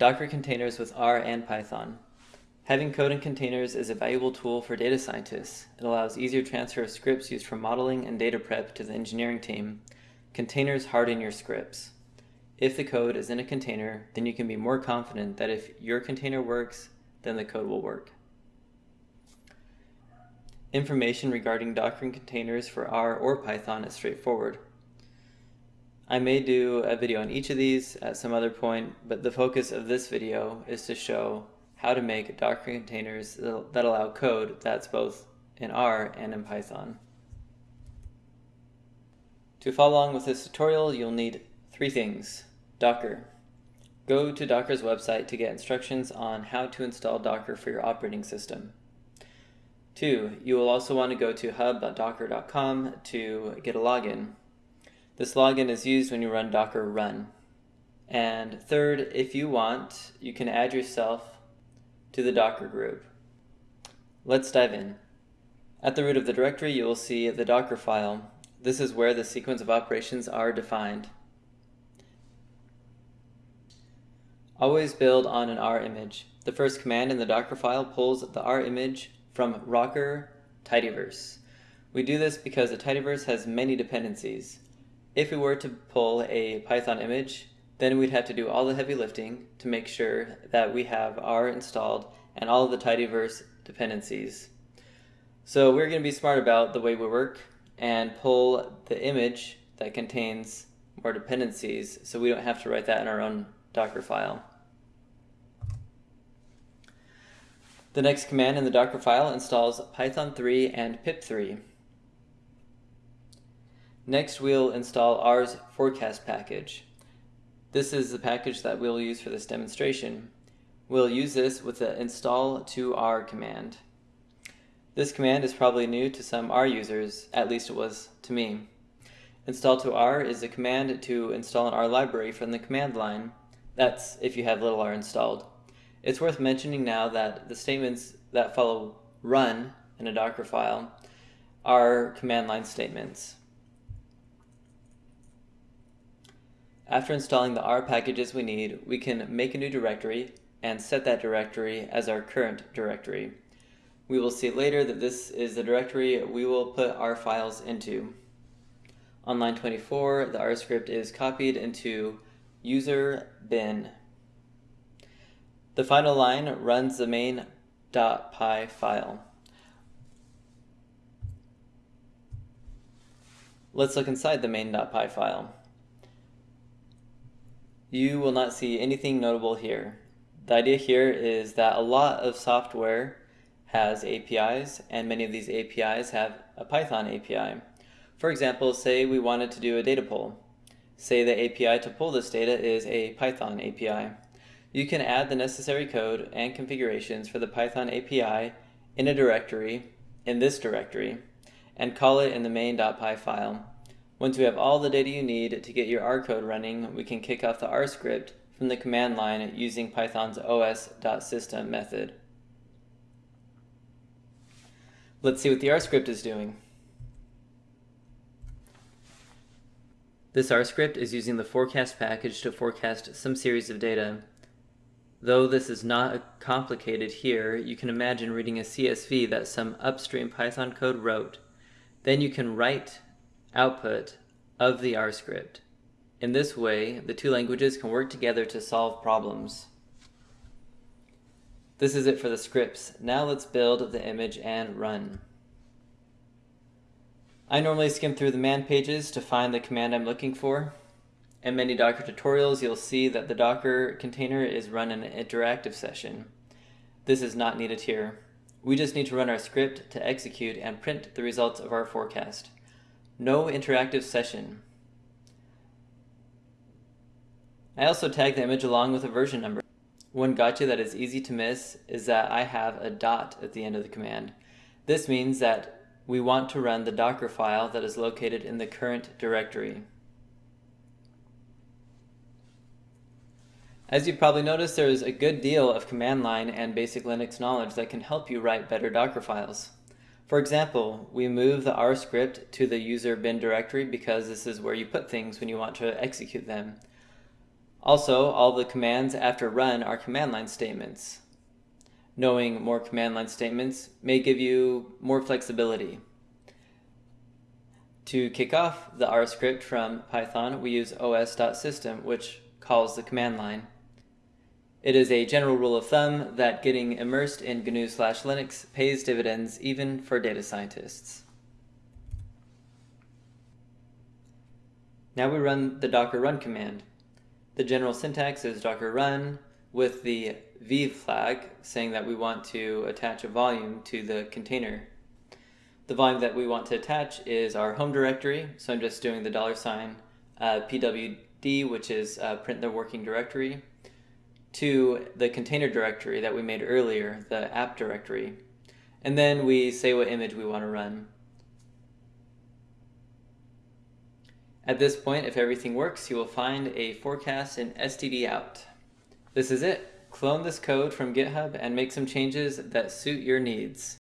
Docker containers with R and Python. Having code in containers is a valuable tool for data scientists. It allows easier transfer of scripts used for modeling and data prep to the engineering team. Containers harden your scripts. If the code is in a container, then you can be more confident that if your container works, then the code will work. Information regarding Docker containers for R or Python is straightforward. I may do a video on each of these at some other point, but the focus of this video is to show how to make Docker containers that allow code that's both in R and in Python. To follow along with this tutorial, you'll need three things. Docker. Go to Docker's website to get instructions on how to install Docker for your operating system. Two, you will also want to go to hub.docker.com to get a login. This login is used when you run docker run. And third, if you want, you can add yourself to the Docker group. Let's dive in. At the root of the directory, you will see the Docker file. This is where the sequence of operations are defined. Always build on an R image. The first command in the Docker file pulls the R image from Rocker tidyverse. We do this because the tidyverse has many dependencies. If we were to pull a Python image, then we'd have to do all the heavy lifting to make sure that we have R installed and all of the tidyverse dependencies. So we're going to be smart about the way we work and pull the image that contains more dependencies so we don't have to write that in our own Docker file. The next command in the Docker file installs Python 3 and pip3. Next, we'll install R's forecast package. This is the package that we'll use for this demonstration. We'll use this with the install2.r command. This command is probably new to some R users, at least it was to me. install2.r is a command to install an R library from the command line. That's if you have little r installed. It's worth mentioning now that the statements that follow run in a Docker file are command line statements. After installing the R packages we need, we can make a new directory and set that directory as our current directory. We will see later that this is the directory we will put our files into. On line 24, the R script is copied into user bin. The final line runs the main.py file. Let's look inside the main.py file you will not see anything notable here. The idea here is that a lot of software has APIs and many of these APIs have a Python API. For example, say we wanted to do a data pull. Say the API to pull this data is a Python API. You can add the necessary code and configurations for the Python API in a directory, in this directory, and call it in the main.py file. Once we have all the data you need to get your R code running, we can kick off the R script from the command line using Python's os.system method. Let's see what the R script is doing. This R script is using the forecast package to forecast some series of data. Though this is not complicated here, you can imagine reading a CSV that some upstream Python code wrote. Then you can write output of the R script. In this way, the two languages can work together to solve problems. This is it for the scripts. Now let's build the image and run. I normally skim through the man pages to find the command I'm looking for. In many Docker tutorials, you'll see that the Docker container is run in an interactive session. This is not needed here. We just need to run our script to execute and print the results of our forecast. No interactive session. I also tag the image along with a version number. One gotcha that is easy to miss is that I have a dot at the end of the command. This means that we want to run the Docker file that is located in the current directory. As you've probably noticed, there is a good deal of command line and basic Linux knowledge that can help you write better Docker files. For example, we move the R script to the user bin directory because this is where you put things when you want to execute them. Also, all the commands after run are command line statements. Knowing more command line statements may give you more flexibility. To kick off the R script from Python, we use os.system, which calls the command line. It is a general rule of thumb that getting immersed in GNU slash Linux pays dividends even for data scientists. Now we run the docker run command. The general syntax is docker run with the v flag saying that we want to attach a volume to the container. The volume that we want to attach is our home directory, so I'm just doing the dollar sign uh, pwd, which is uh, print the working directory, to the container directory that we made earlier, the app directory. And then we say what image we want to run. At this point, if everything works, you will find a forecast in std out. This is it. Clone this code from GitHub and make some changes that suit your needs.